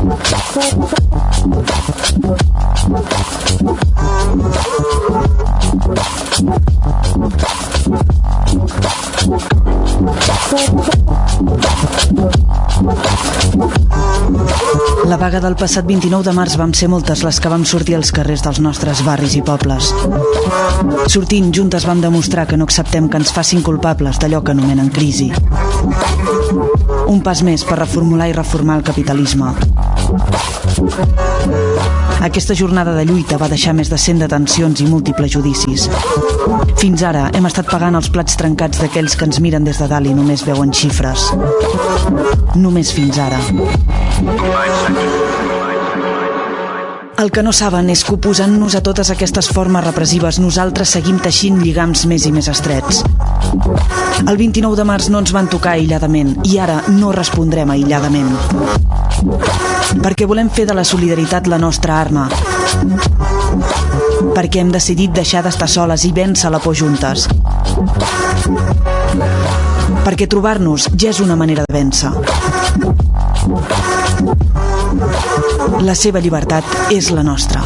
La vaga del passat 29 de març vam ser moltes les que vam sortir als carrers dels nostres barris i pobles. Sortint juntes vam demostrar que no acceptem que ens facin culpables d'allò que anomenen crisi. Un pas més per reformular i reformar el capitalisme. Aquesta jornada de lluita va deixar més de 100 detencions i múltiples judicis. Fins ara hem estat pagant els plats trencats d'aquells que ens miren des de dalt i només veuen xifres. Només fins ara. El que no saben és que oposant-nos a totes aquestes formes repressives nosaltres seguim teixint lligams més i més estrets. El 29 de març no ens van tocar aïlladament i ara no respondrem aïlladament. Perquè volem fer de la solidaritat la nostra arma. Perquè hem decidit deixar d'estar soles i vèncer la por juntes. Perquè trobar-nos ja és una manera de vèncer. La seva llibertat és la nostra.